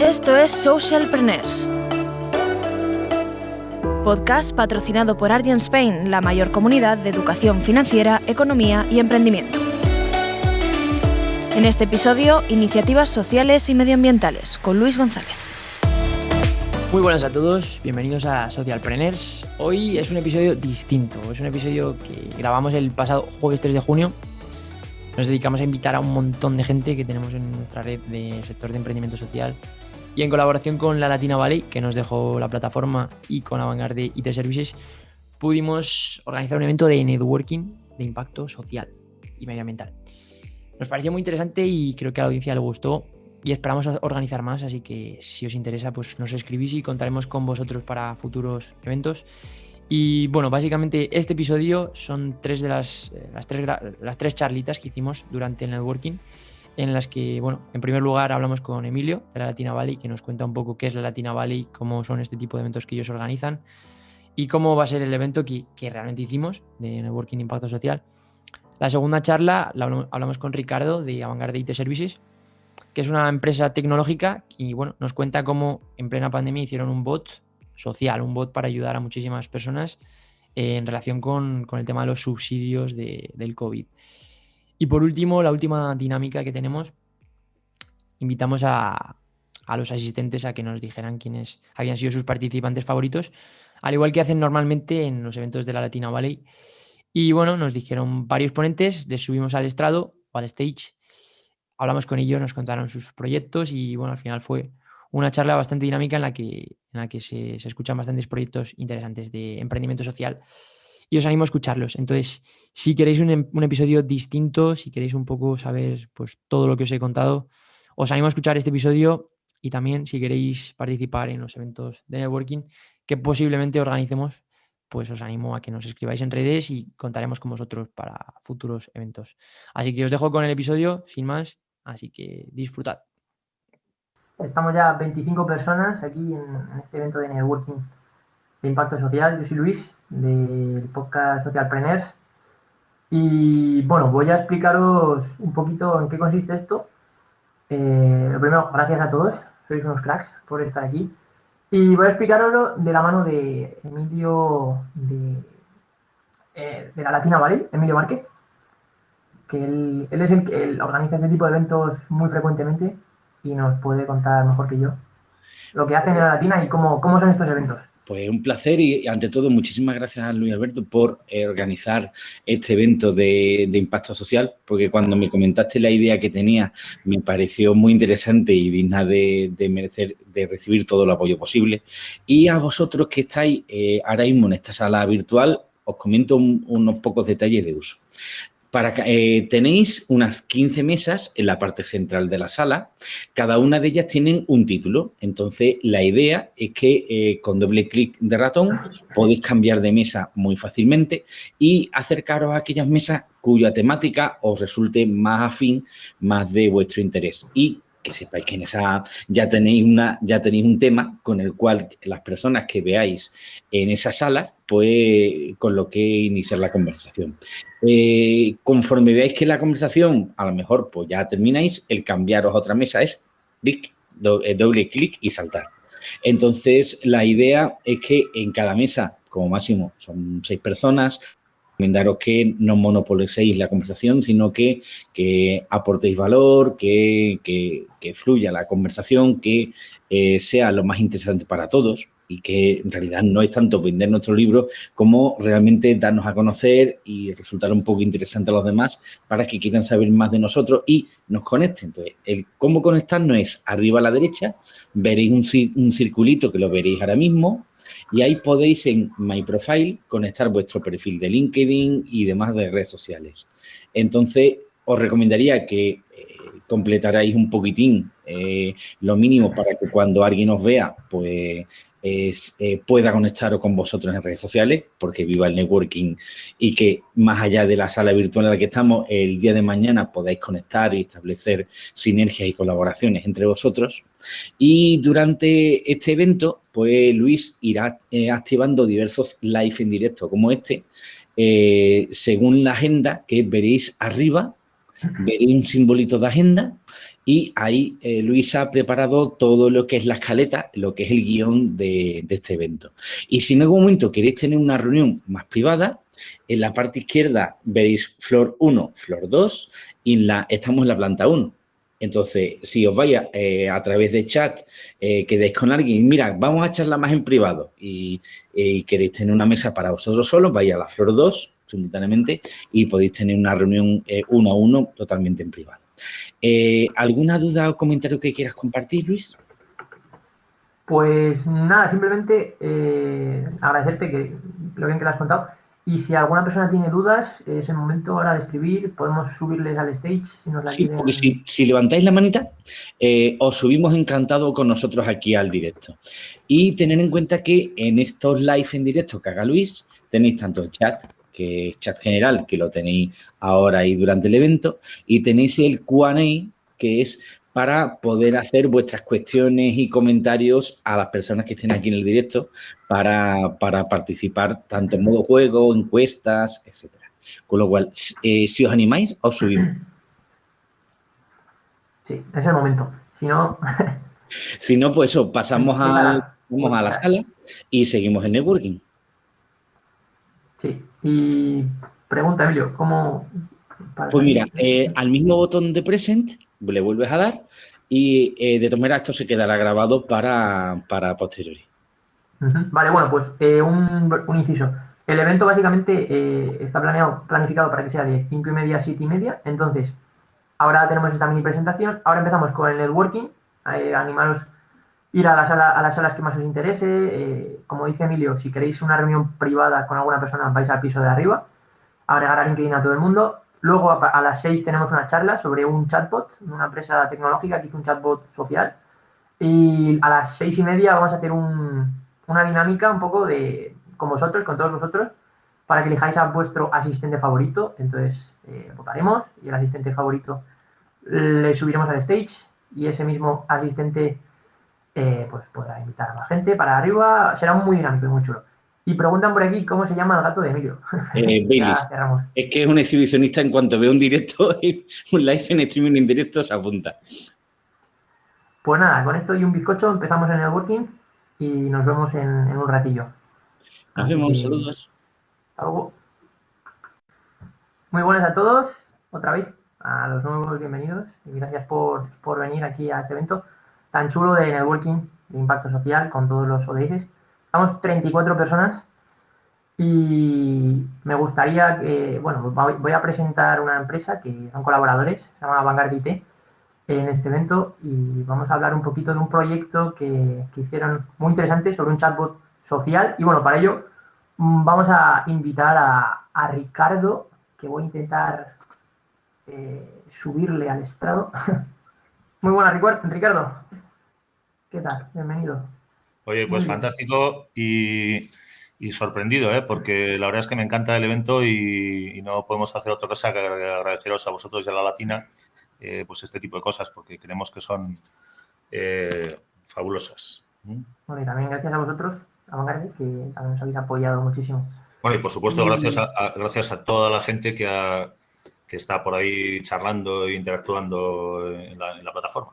Esto es Socialpreneurs. Podcast patrocinado por Argent Spain, la mayor comunidad de educación financiera, economía y emprendimiento. En este episodio, iniciativas sociales y medioambientales con Luis González. Muy buenas a todos, bienvenidos a Socialpreneurs. Hoy es un episodio distinto, es un episodio que grabamos el pasado jueves 3 de junio. Nos dedicamos a invitar a un montón de gente que tenemos en nuestra red de sector de emprendimiento social y en colaboración con la Latina Valley, que nos dejó la plataforma, y con Avantgarde IT Services, pudimos organizar un evento de networking de impacto social y medioambiental. Nos pareció muy interesante y creo que a la audiencia le gustó y esperamos organizar más, así que si os interesa, pues nos escribís y contaremos con vosotros para futuros eventos. Y bueno, básicamente este episodio son tres de las, eh, las, tres, las tres charlitas que hicimos durante el networking en las que, bueno, en primer lugar hablamos con Emilio de la Latina Valley, que nos cuenta un poco qué es la Latina Valley, cómo son este tipo de eventos que ellos organizan y cómo va a ser el evento que, que realmente hicimos de Networking Impacto Social. La segunda charla la hablamos con Ricardo de Avantgarde IT Services, que es una empresa tecnológica y bueno, nos cuenta cómo en plena pandemia hicieron un bot social, un bot para ayudar a muchísimas personas en relación con, con el tema de los subsidios de, del COVID. Y por último, la última dinámica que tenemos, invitamos a, los asistentes a que nos dijeran quiénes habían sido sus participantes favoritos, al igual que hacen normalmente en los eventos de la Latina Valley. Y bueno, nos dijeron varios ponentes, les subimos al estrado o al stage, hablamos con ellos, nos contaron sus proyectos y bueno, al final fue una charla bastante dinámica en la que, en la que se, se escuchan bastantes proyectos interesantes de emprendimiento social y os animo a escucharlos. Entonces, si queréis un, em, un, episodio distinto, si queréis un poco saber pues, todo lo que os he contado, os animo a escuchar este episodio y también si queréis participar en los eventos de networking que posiblemente organicemos, pues os animo a que nos escribáis en redes y contaremos con vosotros para futuros eventos. Así que os dejo con el episodio, sin más, así que disfrutad. Estamos ya 25 personas aquí en este evento de networking de impacto social. Yo soy Luis, del podcast Socialpreneurs. Y bueno, voy a explicaros un poquito en qué consiste esto. Eh, lo primero, gracias a todos, sois unos cracks por estar aquí. Y voy a explicaroslo de la mano de Emilio de, eh, de la Latina Valley, Emilio Márquez, que él, es el que organiza este tipo de eventos muy frecuentemente y nos puede contar mejor que yo lo que hacen en la Latina y cómo, cómo son estos eventos. Pues un placer y ante todo muchísimas gracias a Luis Alberto por eh, organizar este evento de, impacto social, porque cuando me comentaste la idea que tenía me pareció muy interesante y digna de, merecer, de recibir todo el apoyo posible. Y a vosotros que estáis eh, ahora mismo en esta sala virtual, os comento unos pocos detalles de uso. Para, eh, tenéis unas 15 mesas en la parte central de la sala. Cada una de ellas tienen un título. Entonces, la idea es que eh, con doble clic de ratón podéis cambiar de mesa muy fácilmente y acercaros a aquellas mesas cuya temática os resulte más afín, más de vuestro interés. Y que sepáis que en esa ya tenéis, una, ya tenéis un tema con el cual las personas que veáis en esa sala, pues con lo que iniciar la conversación. Eh, conforme veáis que la conversación, a lo mejor pues ya termináis, el cambiaros a otra mesa es clic, eh, doble clic y saltar. Entonces, la idea es que en cada mesa, como máximo, son seis personas, recomendaros que no monopolicéis la conversación, sino que, que aportéis valor, que, que, que, fluya la conversación, que eh, sea lo más interesante para todos y que en realidad no es tanto vender nuestro libro como realmente darnos a conocer y resultar un poco interesante a los demás para que quieran saber más de nosotros y nos conecten. Entonces, el cómo conectarnos es arriba a la derecha, veréis un, un circulito que lo veréis ahora mismo, y ahí podéis en My Profile conectar vuestro perfil de LinkedIn y demás de redes sociales. Entonces, os recomendaría que eh, completaráis un poquitín eh, lo mínimo para que cuando alguien os vea, pues es, eh, pueda conectaros con vosotros en redes sociales, porque viva el networking y que más allá de la sala virtual en la que estamos, el día de mañana podáis conectar y establecer sinergias y colaboraciones entre vosotros. Y durante este evento, pues Luis irá eh, activando diversos live en directo como este, eh, según la agenda que veréis arriba, veréis un simbolito de agenda y ahí eh, Luisa ha preparado todo lo que es la escaleta, lo que es el guion de, este evento. Y si en algún momento queréis tener una reunión más privada, en la parte izquierda veréis flor 1, flor 2 y la, estamos en la planta 1. Entonces, si os vaya eh, a través de chat, eh, quedéis con alguien, mira, vamos a charlar más en privado y, y queréis tener una mesa para vosotros solos, vais a la flor 2 simultáneamente y podéis tener una reunión eh, uno a uno totalmente en privado. Eh, ¿Alguna duda o comentario que quieras compartir, Luis? Pues nada, simplemente eh, agradecerte que lo bien que lo has contado. Y si alguna persona tiene dudas, es el momento ahora de escribir. Podemos subirles al stage si nos la Sí, porque si, si, levantáis la manita, os subimos encantado con nosotros aquí al directo. Y tener en cuenta que en estos live en directo que haga Luis, tenéis tanto el chat que es chat general, que lo tenéis ahora y durante el evento, y tenéis el Q&A, que es para poder hacer vuestras cuestiones y comentarios a las personas que estén aquí en el directo para, participar tanto en modo juego, encuestas, etcétera. Con lo cual, eh, si os animáis, os subimos. Sí, es el momento. Si no... si no, pues eso, pasamos a, vamos a la sala y seguimos el networking. Sí, y pregunta, Emilio, ¿cómo...? Pues mira, eh, al mismo botón de Present le vuelves a dar y eh, de todas maneras esto se quedará grabado para, para posteriori. Vale, bueno, pues eh, un, un, inciso. El evento básicamente está planeado, planificado para que sea de 5 y media a 7 y media. Entonces, ahora tenemos esta mini presentación. Ahora empezamos con el networking. animaros ir a, a las salas que más os interese. Eh, como dice Emilio, si queréis una reunión privada con alguna persona, vais al piso de arriba, agregar a LinkedIn a todo el mundo. Luego a, las 6 tenemos una charla sobre un chatbot, una empresa tecnológica que hizo un chatbot social. Y a las seis y media vamos a hacer una dinámica un poco de con vosotros, con todos vosotros, para que elijáis a vuestro asistente favorito. Entonces eh, votaremos y el asistente favorito le subiremos al stage y ese mismo asistente eh, pues podrá invitar a la gente para arriba. Será muy dinámico y muy chulo. Y preguntan por aquí cómo se llama el gato de Emilio. Eh, es que es un exhibicionista en cuanto ve un directo, un live en streaming en directo se apunta. Pues nada, con esto y un bizcocho empezamos en el working y nos vemos en, un ratillo. Nos vemos, saludos. Muy buenas a todos, otra vez, a los nuevos bienvenidos y gracias por, por venir aquí a este evento tan chulo de networking, de impacto social, con todos los ODS. Estamos 34 personas y me gustaría que, bueno, voy a presentar una empresa que son colaboradores, se llama Vanguard IT, en este evento y vamos a hablar un poquito de un proyecto que, hicieron muy interesante sobre un chatbot social y bueno, para ello mm, vamos a invitar a, Ricardo, que voy a intentar eh, subirle al estrado. Muy buena, Ricardo. ¿Qué tal? Bienvenido. Oye, pues fantástico y, sorprendido, ¿eh? porque la verdad es que me encanta el evento y, no podemos hacer otra cosa que agradeceros a vosotros y a la Latina eh, pues este tipo de cosas, porque creemos que son eh, fabulosas. Bueno, y también gracias a vosotros, a Vanguardia, que también nos habéis apoyado muchísimo. Bueno, y por supuesto, gracias a, gracias a toda la gente que, que está por ahí charlando e interactuando en la plataforma.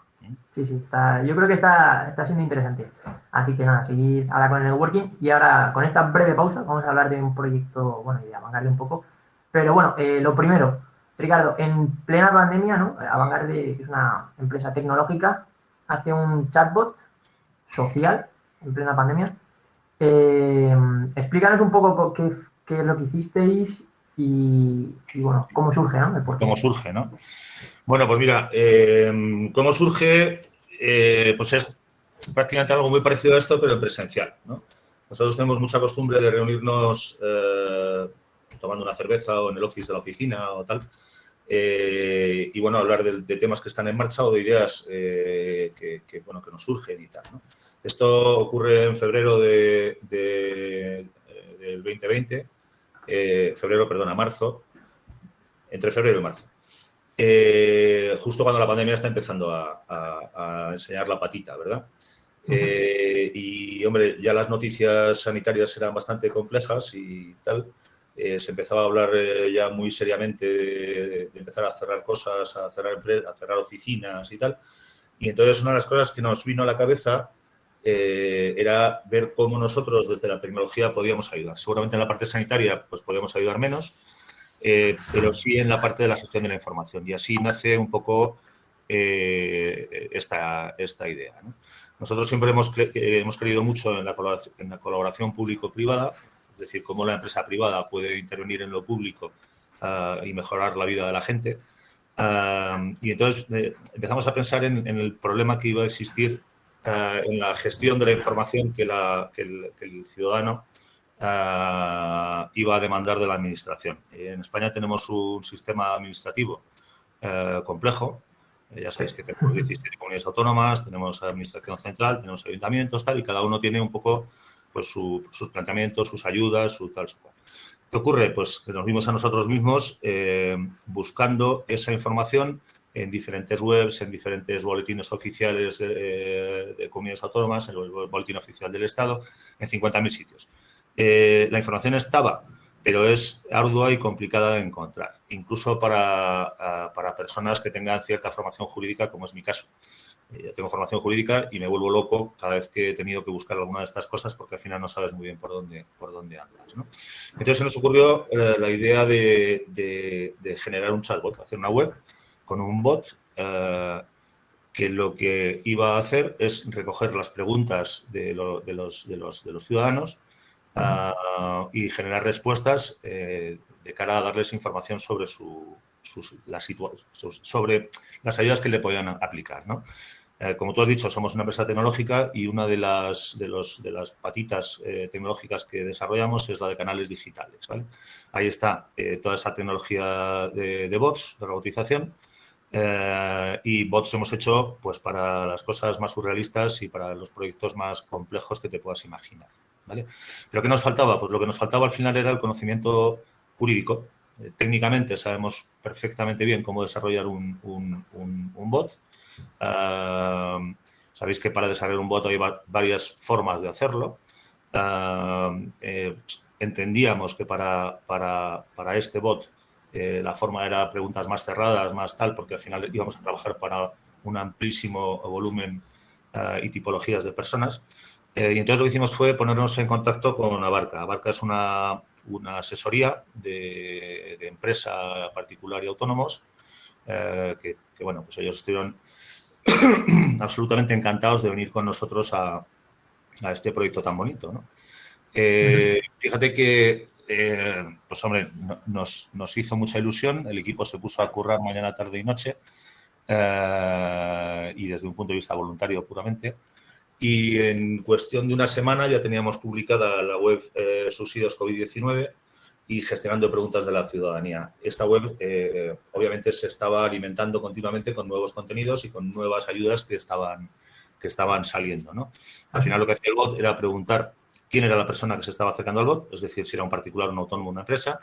Sí, sí, yo creo que está, está siendo interesante. Así que nada, seguir ahora con el networking y ahora con esta breve pausa vamos a hablar de un proyecto, bueno, y de un poco. Pero bueno, eh, lo primero, Ricardo, en plena pandemia, ¿no? Avangarde, que es una empresa tecnológica, hace un chatbot social en plena pandemia. Eh, explícanos un poco qué, qué, es lo que hicisteis y, bueno, cómo surge, ¿no? Cómo surge, ¿no? Bueno, pues mira, eh, ¿cómo surge? Eh, pues es prácticamente algo muy parecido a esto, pero en presencial. Nosotros tenemos mucha costumbre de reunirnos eh, tomando una cerveza o en el office de la oficina o tal. y bueno, hablar de, temas que están en marcha o de ideas que, bueno, que nos surgen y tal. Esto ocurre en febrero de, del 2020, febrero, perdona, marzo, entre febrero y marzo. Eh, justo cuando la pandemia está empezando a, enseñar la patita, ¿verdad? Eh, y, hombre, ya las noticias sanitarias eran bastante complejas y tal. eh, se empezaba a hablar eh, ya muy seriamente de, empezar a cerrar cosas, a cerrar, a cerrar oficinas y tal. Y entonces una de las cosas que nos vino a la cabeza eh, era ver cómo nosotros desde la tecnología podíamos ayudar. Seguramente en la parte sanitaria pues podíamos ayudar menos, pero sí en la parte de la gestión de la información. Y así nace un poco esta, esta idea. Nosotros siempre hemos, hemos creído mucho en la colaboración, en la colaboración público-privada, es decir, cómo la empresa privada puede intervenir en lo público ah, y mejorar la vida de la gente. Ah, y entonces eh, empezamos a pensar en, el problema que iba a existir ah, en la gestión de la información que, el, ciudadano iba a demandar de la administración. En España tenemos un sistema administrativo complejo. Ya sabéis que tenemos 17 comunidades autónomas, tenemos administración central, tenemos ayuntamientos, tal, y cada uno tiene un poco pues, sus planteamientos, sus ayudas, su tal, su cual. ¿Qué ocurre? Pues que nos vimos a nosotros mismos eh, buscando esa información en diferentes webs, en diferentes boletines oficiales de, eh, comunidades autónomas, en el boletín oficial del Estado, en 50.000 sitios. Eh, la información estaba, pero es ardua y complicada de encontrar, incluso para, para personas que tengan cierta formación jurídica, como es mi caso. Eh, tengo formación jurídica y me vuelvo loco cada vez que he tenido que buscar alguna de estas cosas porque al final no sabes muy bien por dónde, por dónde andas. Entonces se nos ocurrió eh, la idea de, generar un chatbot, hacer una web con un bot eh, que lo que iba a hacer es recoger las preguntas de, los, de los, de los, ciudadanos y generar respuestas de cara a darles información sobre su, sobre las ayudas que le podían aplicar. ¿no? Eh, como tú has dicho, somos una empresa tecnológica y una de las, de los, de las patitas eh, tecnológicas que desarrollamos es la de canales digitales. Ahí está eh, toda esa tecnología de, bots, de robotización, y bots hemos hecho pues, para las cosas más surrealistas y para los proyectos más complejos que te puedas imaginar. ¿vale? Pero ¿qué nos faltaba? Pues lo que nos faltaba al final era el conocimiento jurídico. técnicamente sabemos perfectamente bien cómo desarrollar un, un bot, sabéis que para desarrollar un bot hay varias formas de hacerlo. Eh, entendíamos que para, para, para este bot eh, la forma era preguntas más cerradas, más tal, porque al final íbamos a trabajar para un amplísimo volumen eh, y tipologías de personas. y entonces lo que hicimos fue ponernos en contacto con Abarca. Abarca es una, una asesoría de, de, empresa particular y autónomos que, que, bueno, pues ellos estuvieron absolutamente encantados de venir con nosotros a, este proyecto tan bonito. Eh, fíjate que, eh, pues hombre, nos, hizo mucha ilusión, el equipo se puso a currar mañana, tarde y noche, eh, y desde un punto de vista voluntario puramente, y en cuestión de una semana ya teníamos publicada la web Subsidios COVID-19, y gestionando preguntas de la ciudadanía. Esta web, eh, obviamente, se estaba alimentando continuamente con nuevos contenidos y con nuevas ayudas que estaban, que estaban saliendo. Al final, lo que hacía el bot era preguntar quién era la persona que se estaba acercando al bot, es decir, si era un particular, un autónomo, una empresa,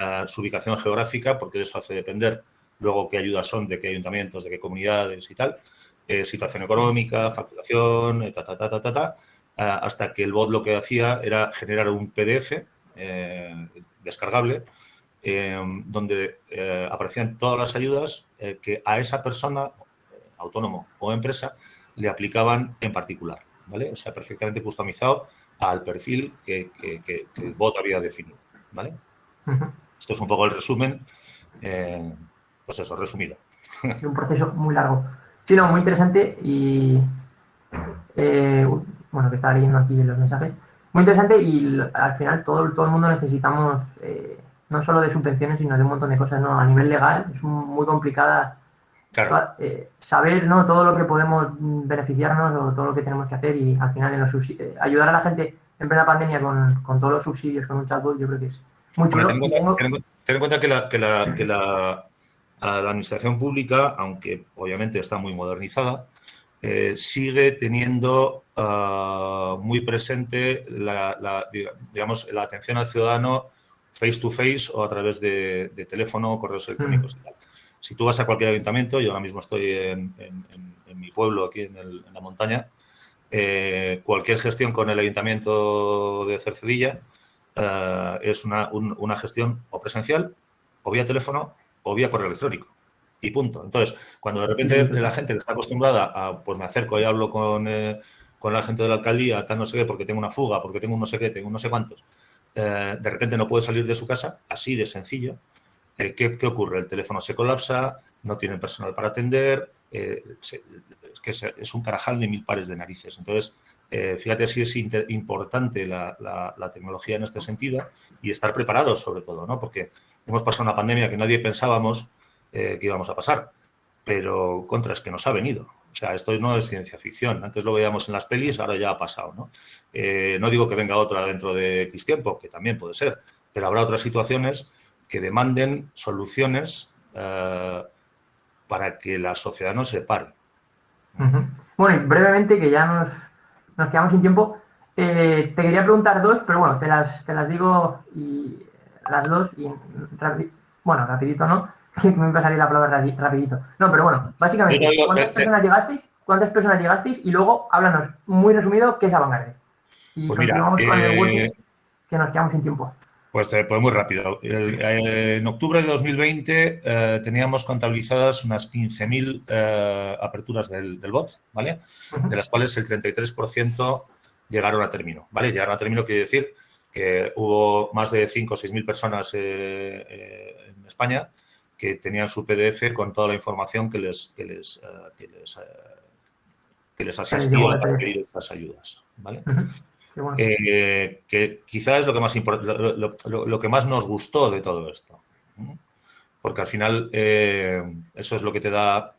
eh, su ubicación geográfica, porque eso hace depender luego qué ayudas son, de qué ayuntamientos, de qué comunidades y tal, eh, situación económica, facturación, ta, ta, ta, ta, ta, ta, hasta que el bot lo que hacía era generar un PDF descargable, eh, donde eh, aparecían todas las ayudas eh, que a esa persona, autónomo o empresa, le aplicaban en particular. ¿vale? O sea, perfectamente customizado al perfil que, el bot había definido. ¿vale? Esto es un poco el resumen, pues eso, resumido. Es un proceso muy largo. Sí, no, muy interesante y bueno, que estaba leyendo aquí los mensajes muy interesante y al final todo, todo el mundo necesitamos eh, no solo de subvenciones, sino de un montón de cosas, ¿no? A nivel legal es muy complicada eh, saber ¿no? todo lo que podemos beneficiarnos o todo lo que tenemos que hacer y al final en los eh, ayudar a la gente en plena pandemia con, con, todos los subsidios, con un chatbot, yo creo que es muy chulo. ten, en cuenta que, la, que, la, que la, la administración pública, aunque obviamente está muy modernizada, eh, sigue teniendo ah, muy presente la, digamos, la atención al ciudadano face to face o a través de, teléfono o correos electrónicos. Mm. Si tú vas a cualquier ayuntamiento, yo ahora mismo estoy en, mi pueblo, aquí en, la montaña, eh, cualquier gestión con el ayuntamiento de Cercedilla, eh, es una, una, gestión o presencial, o vía teléfono, o vía correo electrónico. Y punto. Entonces, cuando de repente la gente que está acostumbrada a, pues me acerco y hablo con, eh, con la gente de la alcaldía, tal no sé qué, porque tengo una fuga, porque tengo un no sé qué, tengo no sé cuántos, eh, de repente no puede salir de su casa, así de sencillo. ¿Qué, ¿qué, ocurre? El teléfono se colapsa, no tienen personal para atender, es que es, un carajal de mil pares de narices. Entonces, eh, fíjate si es importante la, tecnología en este sentido y estar preparados sobre todo, ¿no? Porque hemos pasado una pandemia que nadie pensábamos eh, que íbamos a pasar, pero contra es que nos ha venido. O sea, esto no es ciencia ficción. Antes lo veíamos en las pelis, ahora ya ha pasado, ¿no? Eh, no digo que venga otra dentro de X tiempo, que también puede ser, pero habrá otras situaciones que demanden soluciones para que la sociedad no se pare. Bueno, y brevemente, que ya nos, nos quedamos sin tiempo. Eh, te quería preguntar dos, pero bueno, te las, te las digo y las dos y bueno, rapidito no, que me va a salir la palabra rapidito. No, pero bueno, básicamente, ¿cuántas personas llegasteis? ¿Cuántas personas llegasteis? Y luego háblanos muy resumido qué es Avantgarde. Y pues mira, con el eh, que nos quedamos sin tiempo. Pues, pues muy rápido. Eh, en octubre de 2020 teníamos contabilizadas unas 15.000 aperturas del, del, bot, ¿vale? De las cuales el 33% llegaron a término, ¿vale? Llegaron a término quiere decir que hubo más de 5 o 6.000 personas en España que tenían su PDF con toda la información que les, que les, que les, que les asistía para pedir estas ayudas, ¿vale? Eh, que quizás es lo que, más lo, que más nos gustó de todo esto. Porque al final eh, eso es lo que te da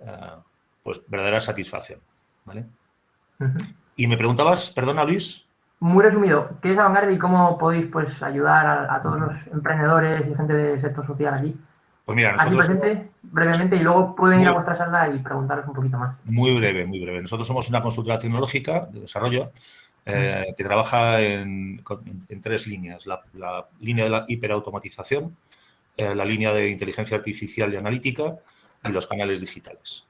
eh, pues verdadera satisfacción. Y me preguntabas, perdona Luis. Muy resumido, ¿qué es Avantgarde y cómo podéis pues, ayudar a, todos los emprendedores y gente del sector social aquí? Pues mira, nosotros... presente, brevemente, y luego pueden ir a vuestra sala y preguntaros un poquito más. Muy breve, muy breve. Nosotros somos una consultora tecnológica de desarrollo eh, que trabaja en, tres líneas. La, línea de la hiperautomatización, eh, la línea de inteligencia artificial y analítica y los canales digitales.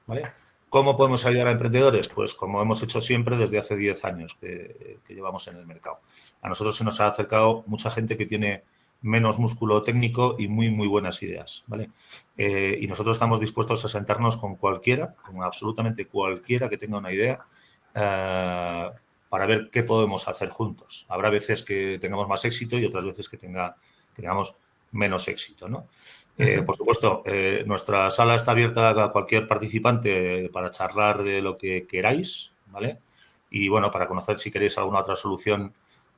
¿Cómo podemos ayudar a emprendedores? Pues como hemos hecho siempre desde hace 10 años que, llevamos en el mercado. A nosotros se nos ha acercado mucha gente que tiene menos músculo técnico y muy, muy buenas ideas. ¿vale? Eh, y nosotros estamos dispuestos a sentarnos con cualquiera, con absolutamente cualquiera que tenga una idea, para ver qué podemos hacer juntos. Habrá veces que tengamos más éxito y otras veces que tenga, tengamos menos éxito. ¿no? Eh, por supuesto, eh, nuestra sala está abierta a cualquier participante para charlar de lo que queráis, ¿vale? Y bueno, para conocer si queréis alguna otra solución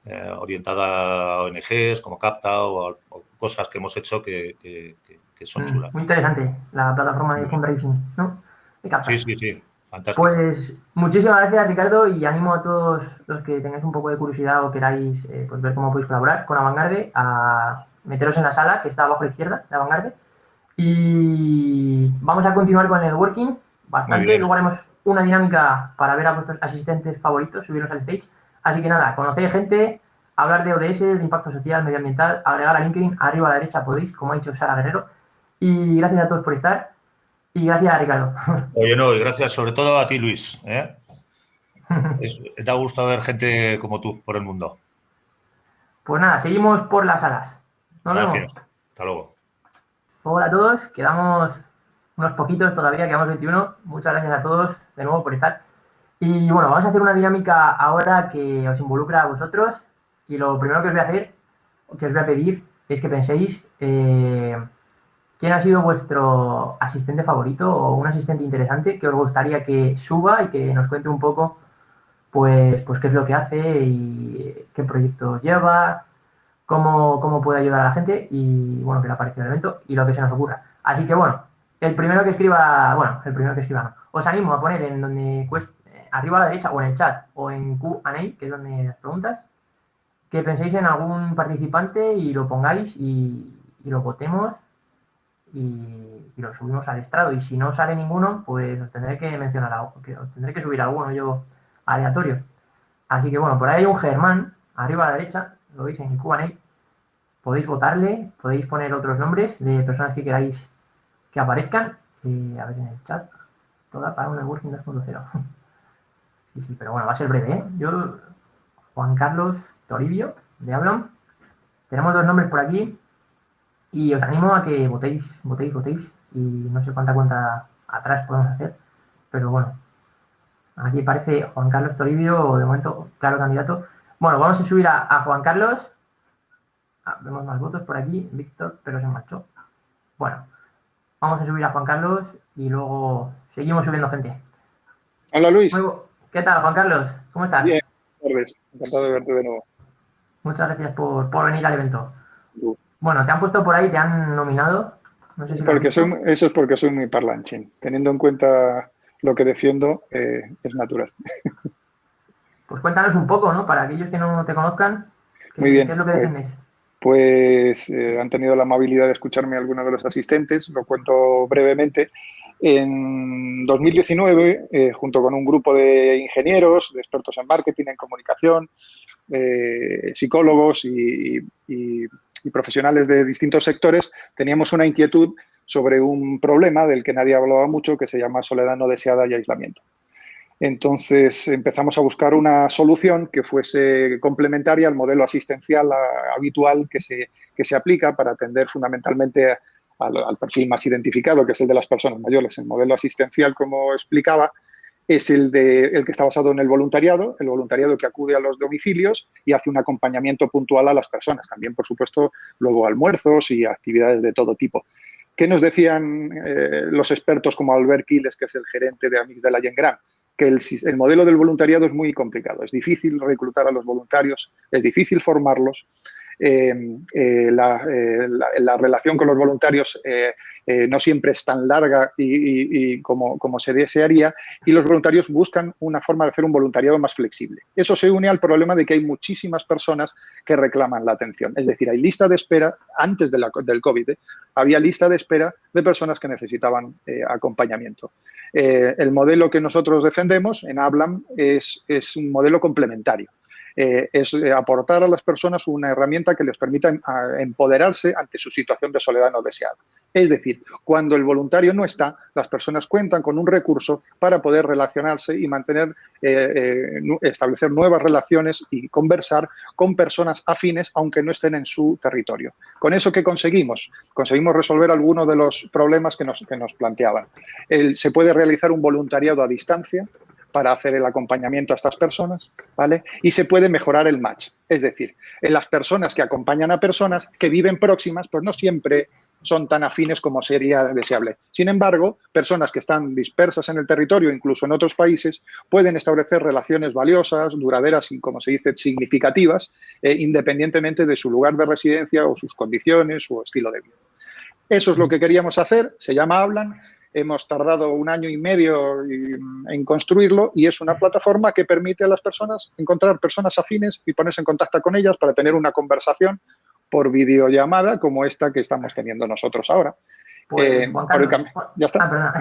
eh, orientada a ONGs como CAPTA o, cosas que hemos hecho que, son mm, chulas. Muy interesante la plataforma de fundraising, ¿no? Sí, sí, sí. Pues muchísimas gracias Ricardo y animo a todos los que tengáis un poco de curiosidad o queráis eh, pues, ver cómo podéis colaborar con Avantgarde a meteros en la sala que está abajo a la izquierda de Avantgarde y vamos a continuar con el networking bastante, luego haremos una dinámica para ver a vuestros asistentes favoritos, subirlos al stage, así que nada, conocer gente, hablar de ODS, de impacto social, medioambiental, agregar a LinkedIn, arriba a la derecha podéis, como ha dicho Sara Guerrero. Y gracias a todos por estar y gracias, Ricardo. Oye, no, y gracias sobre todo a ti, Luis. ¿eh? te ha gustado ver gente como tú por el mundo. Pues nada, seguimos por las alas. gracias. Hasta luego. Hola a todos, quedamos unos poquitos todavía, quedamos 21. Muchas gracias a todos de nuevo por estar. Y bueno, vamos a hacer una dinámica ahora que os involucra a vosotros. Y lo primero que os voy a hacer, que os voy a pedir, es que penséis eh, ¿Quién ha sido vuestro asistente favorito o un asistente interesante que os gustaría que suba y que nos cuente un poco pues, pues qué es lo que hace y qué proyectos lleva, cómo, cómo puede ayudar a la gente y bueno, que le aparece el evento y lo que se nos ocurra. Así que bueno, el primero que escriba, bueno, el primero que escriba no. Os animo a poner en donde cuesta, arriba a la derecha o en el chat o en Q&A, que es donde las preguntas, que penséis en algún participante y lo pongáis y lo votemos y, lo subimos al estrado. Y si no sale ninguno, pues os tendré que mencionar algo, que os tendré que subir alguno yo aleatorio. Así que bueno, por ahí un Germán, arriba a la derecha, lo veis en Q&A. Podéis votarle, podéis poner otros nombres de personas que queráis que aparezcan. y a ver en el chat, toda para un networking 2.0. sí, sí, pero bueno, va a ser breve, ¿eh? Yo, Juan Carlos Toribio, de Hablan. tenemos dos nombres por aquí y os animo a que votéis, votéis, votéis y no sé cuánta cuenta atrás podemos hacer, pero bueno, aquí parece Juan Carlos Toribio, de momento, claro candidato. Bueno, vamos a subir a, Juan Carlos. Ah, vemos más votos por aquí, Víctor, pero se marchó. Bueno, vamos a subir a Juan Carlos y luego seguimos subiendo gente. Hola Luis. ¿Qué tal, Juan Carlos? ¿Cómo estás? Bien, tardes. Encantado de verte de nuevo. Muchas gracias por, venir al evento. Bueno, te han puesto por ahí, te han nominado. porque soy, eso es porque soy muy parlanchín. Teniendo en cuenta lo que defiendo, eh, es natural. Pues cuéntanos un poco, ¿no? Para aquellos que no te conozcan, ¿qué, muy bien. es lo que defiendes? Pues eh, han tenido la amabilidad de escucharme algunos de los asistentes, lo cuento brevemente. En 2019, eh, junto con un grupo de ingenieros, de expertos en marketing, en comunicación, eh, psicólogos y, profesionales de distintos sectores, teníamos una inquietud sobre un problema del que nadie hablaba mucho, que se llama soledad no deseada y aislamiento. Entonces empezamos a buscar una solución que fuese complementaria al modelo asistencial habitual que se, que se aplica para atender fundamentalmente a al, perfil más identificado, que es el de las personas mayores. El modelo asistencial, como explicaba, es el, de, el que está basado en el voluntariado, el voluntariado que acude a los domicilios y hace un acompañamiento puntual a las personas. También, por supuesto, luego almuerzos y actividades de todo tipo. ¿Qué nos decían eh, los expertos como Albert Quiles, que es el gerente de Amix de la Yengram? Que el, modelo del voluntariado es muy complicado. Es difícil reclutar a los voluntarios, es difícil formarlos eh, eh, la, la, relación con los voluntarios no siempre es tan larga y, como, se desearía y los voluntarios buscan una forma de hacer un voluntariado más flexible. Eso se une al problema de que hay muchísimas personas que reclaman la atención. Es decir, hay lista de espera, antes del COVID, había lista de espera de personas que necesitaban acompañamiento. el modelo que nosotros defendemos en Hablam es, es un modelo complementario. Eh, es eh, aportar a las personas una herramienta que les permita em, empoderarse ante su situación de soledad no deseada. Es decir, cuando el voluntario no está, las personas cuentan con un recurso para poder relacionarse y mantener, eh, establecer nuevas relaciones y conversar con personas afines, aunque no estén en su territorio. ¿Con eso qué conseguimos? Conseguimos resolver algunos de los problemas que nos, que nos planteaban. se puede realizar un voluntariado a distancia, para hacer el acompañamiento a estas personas, ¿vale? Y se puede mejorar el match. Es decir, en las personas que acompañan a personas que viven próximas, pues no siempre son tan afines como sería deseable. Sin embargo, personas que están dispersas en el territorio, incluso en otros países, pueden establecer relaciones valiosas, duraderas y, como se dice, significativas, eh, independientemente de su lugar de residencia o sus condiciones o estilo de vida. Eso es lo que queríamos hacer, se llama Hablan, hemos tardado un año y medio en construirlo y es una plataforma que permite a las personas encontrar personas afines y ponerse en contacto con ellas para tener una conversación por videollamada como esta que estamos teniendo nosotros ahora. Pues, eh, ya está.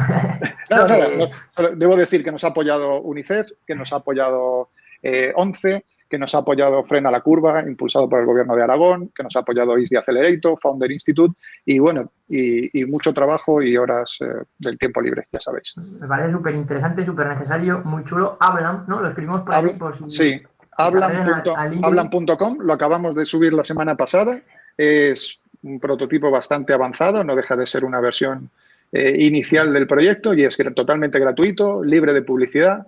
Ah, debo decir que nos ha apoyado UNICEF, que nos ha apoyado eh, ONCE, que nos ha apoyado Frena la Curva, impulsado por el Gobierno de Aragón, que nos ha apoyado ISDI Accelerator, Founder Institute, y bueno, y, mucho trabajo y horas eh, del tiempo libre, ya sabéis. Me parece súper interesante, súper necesario, muy chulo. Hablan, ¿no? Lo escribimos por ahí. sí, hablan.com, lo acabamos de subir la semana pasada. Es un prototipo bastante avanzado, no deja de ser una versión eh, inicial del proyecto y es totalmente gratuito, libre de publicidad,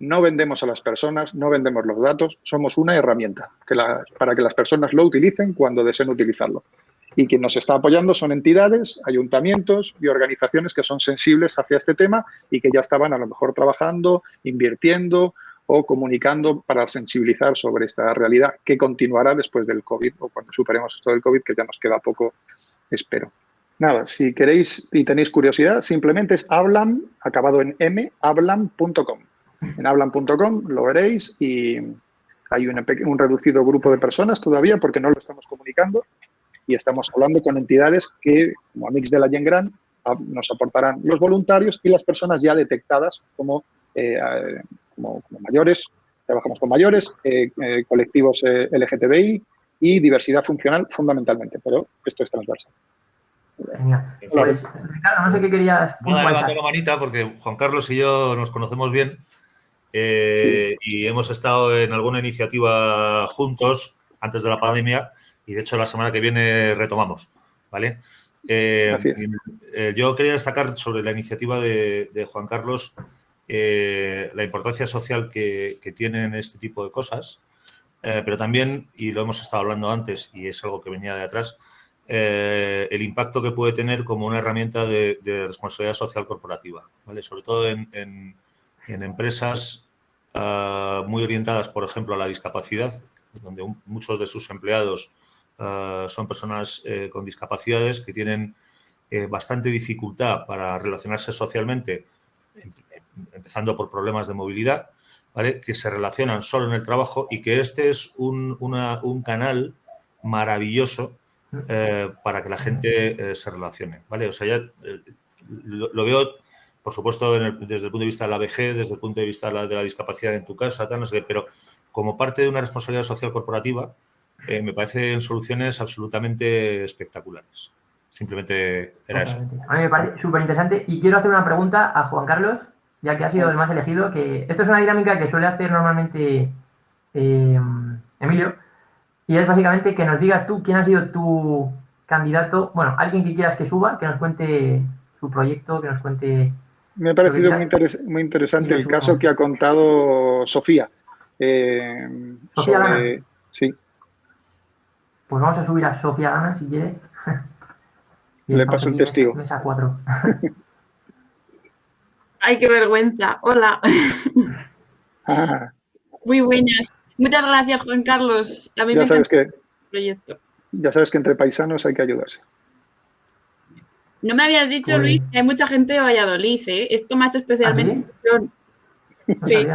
no vendemos a las personas, no vendemos los datos, somos una herramienta para que las personas lo utilicen cuando deseen utilizarlo. Y quien nos está apoyando son entidades, ayuntamientos y organizaciones que son sensibles hacia este tema y que ya estaban a lo mejor trabajando, invirtiendo o comunicando para sensibilizar sobre esta realidad que continuará después del COVID o cuando superemos esto del COVID, que ya nos queda poco, espero. Nada, si queréis y tenéis curiosidad, simplemente es hablan, acabado en m, hablan.com en hablan.com, lo veréis y hay un reducido grupo de personas todavía porque no lo estamos comunicando y estamos hablando con entidades que, como Amix de la Yengran, nos aportarán los voluntarios y las personas ya detectadas como, eh, como, mayores, trabajamos con mayores, eh, eh, colectivos LGTBI y diversidad funcional fundamentalmente, pero esto es transversal. Genial. Pues, Ricardo, no sé qué querías. la manita porque Juan Carlos y yo nos conocemos bien eh, y hemos estado en alguna iniciativa juntos antes de la pandemia y de hecho la semana que viene retomamos, ¿vale? Eh, eh, yo quería destacar sobre la iniciativa de, Juan Carlos la importancia social que, tienen este tipo de cosas, pero también, y lo hemos estado hablando antes y es algo que venía de atrás, el impacto que puede tener como una herramienta de, responsabilidad social corporativa, ¿vale? sobre todo en, empresas muy orientadas, por ejemplo, a la discapacidad, donde muchos de sus empleados eh, son personas eh, con discapacidades que tienen eh, bastante dificultad para relacionarse socialmente, em, em, empezando por problemas de movilidad, que se relacionan solo en el trabajo y que este es un, canal maravilloso para que la gente se relacione. ¿vale? O sea, ya lo, veo, por supuesto, desde el punto de vista de la VG, desde el punto de vista de la, discapacidad en tu casa, tal, no sé pero como parte de una responsabilidad social corporativa, eh, me parecen soluciones absolutamente espectaculares. Simplemente era eso. A mí me parece súper interesante y quiero hacer una pregunta a Juan Carlos, ya que ha sido el más elegido, que esto es una dinámica que suele hacer normalmente eh, Emilio, y es básicamente que nos digas tú quién ha sido tu candidato, bueno, alguien que quieras que suba, que nos cuente su proyecto, que nos cuente... Me ha parecido muy, interesante el caso que ha contado Sofía. Eh, Sofía Sí. Pues vamos a subir a Sofía Gana si quiere. Le paso el testigo. Mesa 4. Ay, qué vergüenza. Hola. Ah. Muy buenas. Muchas gracias, Juan Carlos. A mí ya me sabes que, proyecto. Ya sabes que entre paisanos hay que ayudarse. No me habías dicho, Luis, que hay mucha gente de Valladolid, ¿eh? Esto me ha hecho especialmente. ¿Ah, sí? sí.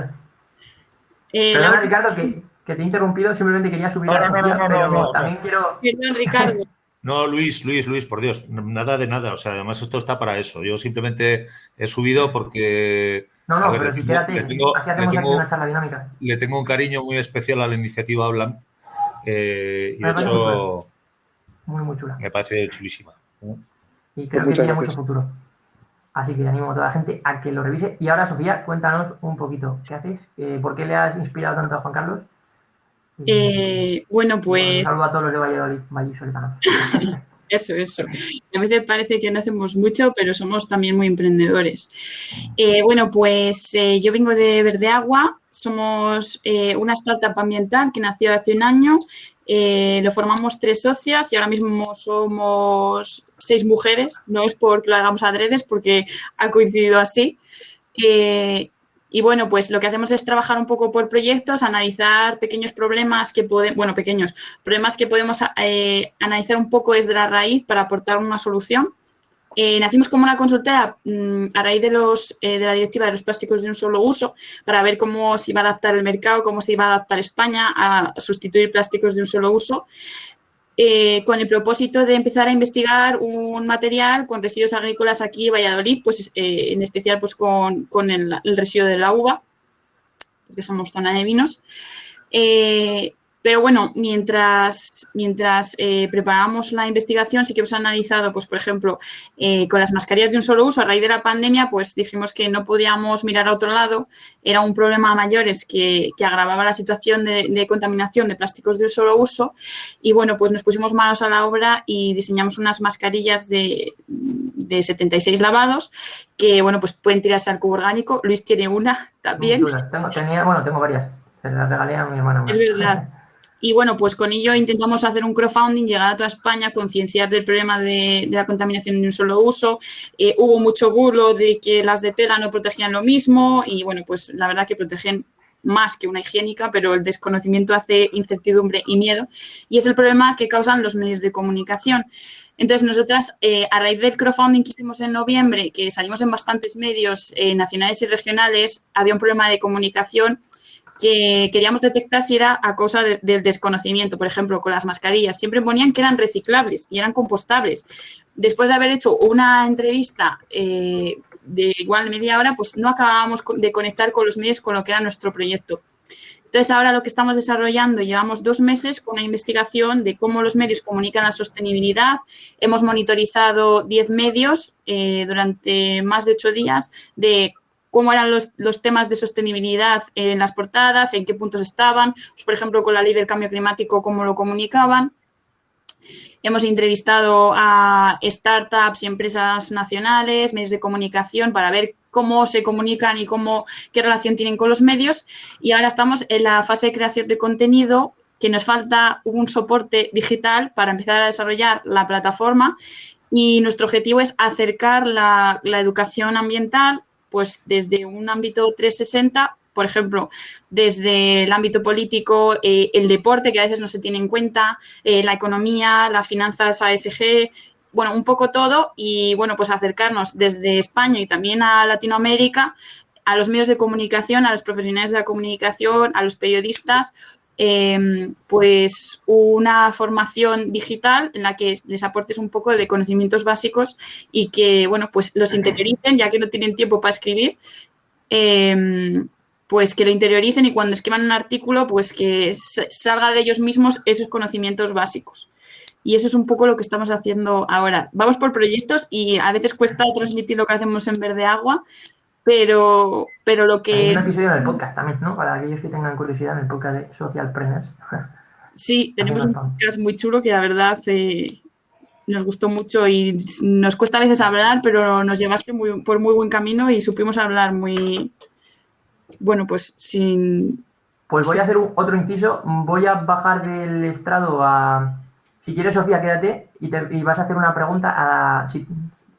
Eh, Ricardo, que que te he interrumpido, simplemente quería subir no, no, no, no, no, también quiero... Ricardo. No, Luis, Luis, Luis, por Dios, nada de nada. O sea, además esto está para eso. Yo simplemente he subido porque... No, no, pero si quédate, le tengo, así hacemos tengo, una charla dinámica. Le tengo un cariño muy especial a la iniciativa Hablan. Eh, y de hecho... Muy, muy chula. Me parece chulísima. Y creo que tiene mucho futuro. Así que animo a toda la gente a que lo revise. Y ahora, Sofía, cuéntanos un poquito. ¿Qué haces? Eh, ¿Por qué le has inspirado tanto a Juan Carlos? Eh, bueno, pues... Un saludo a todos los de Valladolid, Eso, eso. A veces parece que no hacemos mucho, pero somos también muy emprendedores. Eh, bueno, pues eh, yo vengo de Verde Agua, somos una startup ambiental que nació hace un año, lo formamos tres socias y ahora mismo somos seis mujeres, no es porque lo hagamos adredes, porque ha coincidido así. Y bueno, pues lo que hacemos es trabajar un poco por proyectos, analizar pequeños problemas que podemos, bueno, pequeños problemas que podemos eh, analizar un poco desde la raíz para aportar una solución. Eh, nacimos como una consultora mm, a raíz eh, de la directiva de los plásticos de un solo uso para ver cómo se iba a adaptar el mercado, cómo se iba a adaptar España a sustituir plásticos de un solo uso. Eh, con el propósito de empezar a investigar un material con residuos agrícolas aquí en Valladolid, pues en especial pues con, el, el, residuo de la uva, porque somos zona de vinos. Pero bueno, mientras, mientras eh, preparamos la investigación, sí que hemos analizado, pues por ejemplo, eh, con las mascarillas de un solo uso, a raíz de la pandemia, pues dijimos que no podíamos mirar a otro lado, era un problema a mayores que, agravaba la situación de, contaminación de plásticos de un solo uso y bueno, pues nos pusimos manos a la obra y diseñamos unas mascarillas de, 76 lavados que, bueno, pues pueden tirarse al cubo orgánico. Luis tiene una también. Tengo, tenía, bueno, tengo varias. Se las regalé a mi hermana. Es verdad. Y bueno, pues con ello intentamos hacer un crowdfunding, llegar a toda España, concienciar del problema de, la contaminación de un solo uso. Eh, hubo mucho bulo de que las de tela no protegían lo mismo y bueno, pues la verdad que protegen más que una higiénica, pero el desconocimiento hace incertidumbre y miedo y es el problema que causan los medios de comunicación. Entonces, nosotras, eh, a raíz del crowdfunding que hicimos en noviembre, que salimos en bastantes medios eh, nacionales y regionales, había un problema de comunicación que queríamos detectar si era a causa del desconocimiento. Por ejemplo, con las mascarillas, siempre ponían que eran reciclables y eran compostables. Después de haber hecho una entrevista eh, de igual media hora, pues no acabábamos de conectar con los medios con lo que era nuestro proyecto. Entonces, ahora lo que estamos desarrollando, llevamos dos meses con una investigación de cómo los medios comunican la sostenibilidad. Hemos monitorizado 10 medios eh, durante más de ocho días de cómo eran los, temas de sostenibilidad en las portadas, en qué puntos estaban, pues, por ejemplo, con la ley del cambio climático, cómo lo comunicaban. Hemos entrevistado a startups y empresas nacionales, medios de comunicación, para ver cómo se comunican y cómo, qué relación tienen con los medios. Y ahora estamos en la fase de creación de contenido que nos falta un soporte digital para empezar a desarrollar la plataforma y nuestro objetivo es acercar la, educación ambiental pues desde un ámbito 360 por ejemplo, desde el ámbito político, eh, el deporte, que a veces no se tiene en cuenta, eh, la economía, las finanzas ASG, bueno, un poco todo y, bueno, pues acercarnos desde España y también a Latinoamérica a los medios de comunicación, a los profesionales de la comunicación, a los periodistas, Em, pues una formación digital en la que les aportes un poco de conocimientos básicos y que, bueno, pues los interioricen, ya que no tienen tiempo para escribir, em, pues que lo interioricen y cuando escriban un artículo, pues que salga de ellos mismos esos conocimientos básicos. Y eso es un poco lo que estamos haciendo ahora. Vamos por proyectos y a veces cuesta transmitir lo que hacemos en Verde Agua, pero, pero lo que... Hay un episodio del podcast también, ¿no? Para aquellos que tengan curiosidad en el podcast de Socialpreneurs. Sí, tenemos un podcast muy chulo que la verdad eh, nos gustó mucho y nos cuesta a veces hablar, pero nos llevaste muy, por muy buen camino y supimos hablar muy, bueno, pues sin... Pues voy a hacer otro inciso, voy a bajar del estrado a... Si quieres, Sofía, quédate y, te, y vas a hacer una pregunta a... Si,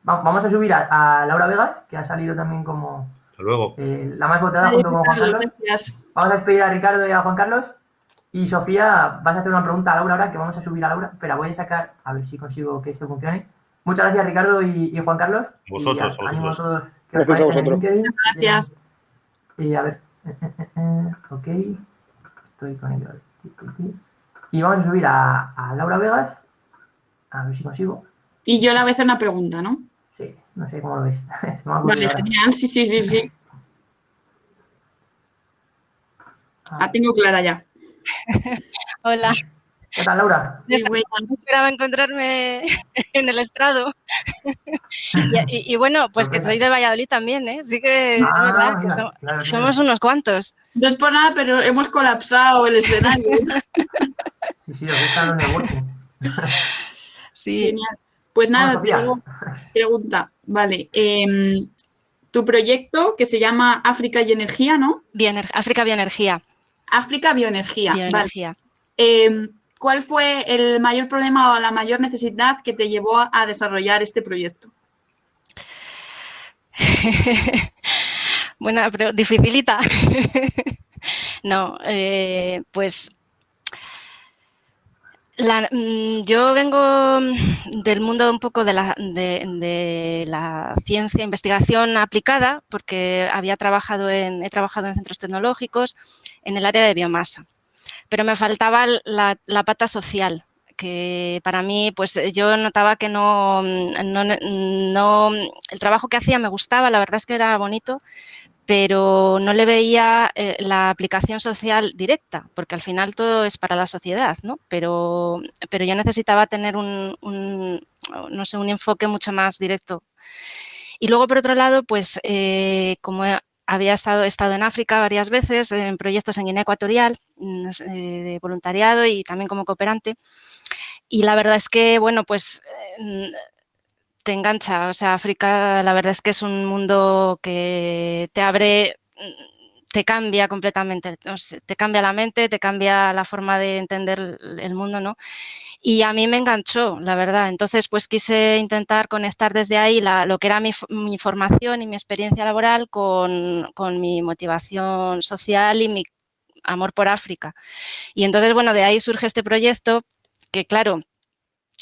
Vamos a subir a, Laura Vegas, que ha salido también como luego. Eh, la más votada junto con Juan Carlos. Vamos a despedir a Ricardo y a Juan Carlos. Y Sofía, vas a hacer una pregunta a Laura ahora, que vamos a subir a Laura, pero voy a sacar, a ver si consigo que esto funcione. Muchas gracias, Ricardo y, Juan Carlos. Vosotros, a, vosotros. todos. Gracias a vosotros. Gracias. Y a ver, ok, estoy con ello. Y vamos a subir a, a Laura Vegas, a ver si consigo. Y yo le voy a hacer una pregunta, ¿no? No sé cómo lo ves. vale, genial, sí, sí, sí, sí. Ah, tengo clara ya. Hola. ¿Qué tal, Laura? No esperaba encontrarme en el estrado. y, bueno, pues que soy de Valladolid también, ¿eh? Sí que es ah, verdad que somos unos cuantos. No es por nada, pero hemos colapsado el escenario. sí, sí, os está en el Sí. Genial. Pues nada, pregunta. Vale. Em, tu proyecto que se llama África y Energía, ¿no? África Bioenergía. África Bioenergía. Bioenergía. Em, ¿Cuál fue el mayor problema o la mayor necesidad que te llevó a desarrollar este proyecto? Buena, pero dificilita. no, eh, pues Mm, yo vengo mm, del mundo un poco de la, de, la, ciencia, investigación aplicada, porque había trabajado en, he trabajado en centros tecnológicos en el área de biomasa, pero me faltaba la, pata social, que para mí, pues yo notaba que mm, no, no, el trabajo que hacía me gustaba, la verdad es que era bonito, pero no le veía eh, la aplicación social directa, porque al final todo es para la sociedad, ¿no? Pero, pero yo necesitaba tener un, no sé, un enfoque mucho más directo. Y luego, por otro lado, pues eh, como había estado, estado en África varias veces, en proyectos en Guinea Ecuatorial, mm, eh, de voluntariado y también como cooperante, y la verdad es que, bueno, pues te engancha. O sea, África la verdad es que es un mundo que te abre, te cambia completamente, te cambia la mente, te cambia la forma de entender el mundo, ¿no? Y a mí me enganchó, la verdad. Entonces, pues quise intentar conectar desde ahí lo que era mi, formación y mi experiencia laboral con, con mi motivación social y mi amor por África. Y entonces, bueno, de ahí surge este proyecto que, claro,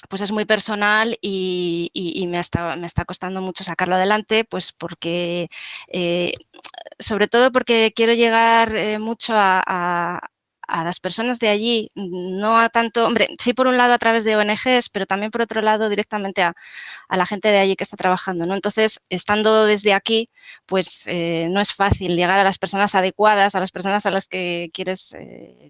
pues es muy personal y, me, está, me, está, costando mucho sacarlo adelante, pues porque, eh, sobre todo porque quiero llegar eh, mucho a, las personas de allí, no a tanto, hombre, sí por un lado a través de ONGs, pero también por otro lado directamente a, la gente de allí que está trabajando, ¿no? Entonces, estando desde aquí, pues eh, no es fácil llegar a las personas adecuadas, a las personas a las que quieres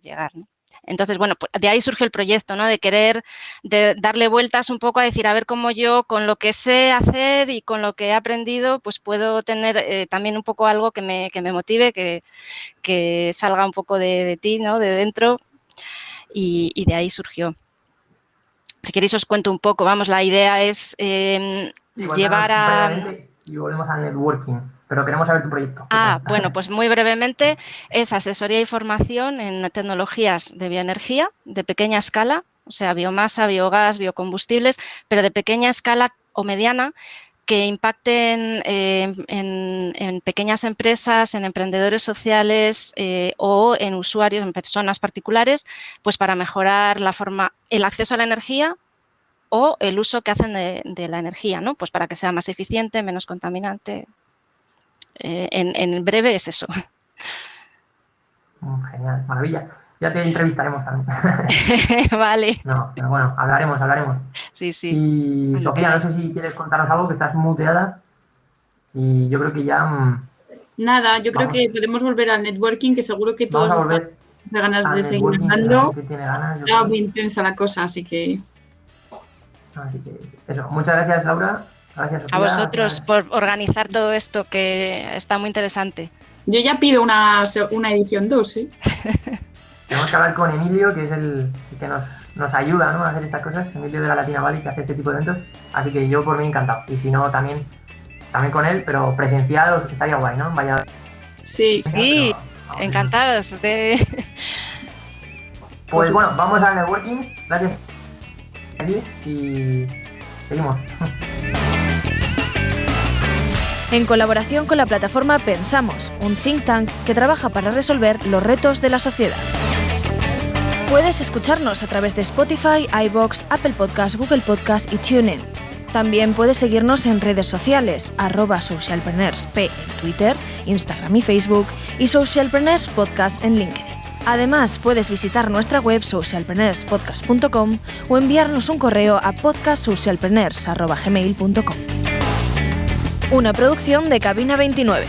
llegar, ¿no? Entonces, bueno, pues de ahí surge el proyecto, ¿no? De querer de darle vueltas un poco a decir, a ver cómo yo con lo que sé hacer y con lo que he aprendido, pues puedo tener eh, también un poco algo que me, que me motive, que, que, salga un poco de, ti, ¿no? De dentro y, de ahí surgió. si queréis os cuento un poco, vamos, la idea es em, llevar a... Y volvemos al networking, pero queremos saber tu proyecto. Ah, bueno, pues muy brevemente es asesoría y formación en tecnologías de bioenergía de pequeña escala, o sea, biomasa, biogás, biocombustibles, pero de pequeña escala o mediana que impacten eh, en, pequeñas empresas, en emprendedores sociales eh, o en usuarios, en personas particulares, pues para mejorar la forma, el acceso a la energía o el uso que hacen de, la energía, ¿no? Pues para que sea más eficiente, menos contaminante. Eh, en, en, breve es eso. Mm, genial, maravilla. Ya te entrevistaremos también. vale. No, pero bueno, hablaremos, hablaremos. Sí, sí. Y Sofía, no sé si quieres contarnos algo, que estás muteada. Y yo creo que ya... Mm, Nada, yo creo que podemos volver al networking, que seguro que todos están de ganas de seguir hablando. Era muy intensa la cosa, así que... Así que eso. Muchas gracias, Laura. Gracias. A vosotros por organizar todo esto, que está muy interesante. Yo ya pido una, una edición 2, ¿sí? Tenemos que hablar con Emilio, que es el que nos, nos ayuda ¿no? a hacer estas cosas. Emilio de la Latina Valley, que hace este tipo de eventos. Así que yo por mí encantado. Y si no, también, también con él, pero presenciado estaría guay, ¿no? Vaya. Sí, sí, encantados de. Pues bueno, vamos al networking. Gracias. Y seguimos. En colaboración con la plataforma Pensamos, un think tank que trabaja para resolver los retos de la sociedad. Puedes escucharnos a través de Spotify, iBox, Apple Podcasts, Google Podcasts y TuneIn. También puedes seguirnos en redes sociales, arroba socialpreneursp en Twitter, Instagram y Facebook y Socialpreneurs Podcast en LinkedIn. Además, puedes visitar nuestra web socialpreneurspodcast.com o enviarnos un correo a podcastsocialpreneurs.gmail.com. Una producción de Cabina 29.